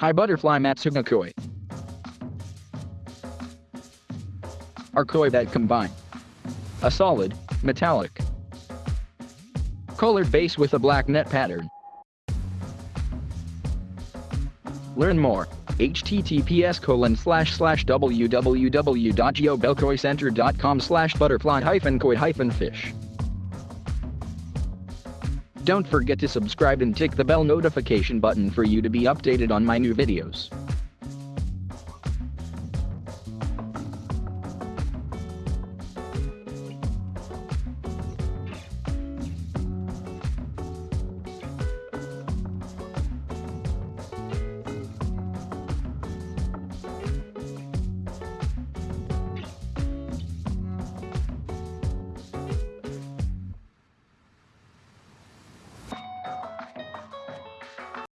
Hi Butterfly Matsuba Koi. Are koi that combine a solid, metallic, colored base with a black net pattern. Learn more. https colon slash slash www.geobelkoicenter.com slash butterfly hyphen koi hyphen fish. Don't forget to subscribe and tick the bell notification button for you to be updated on my new videos.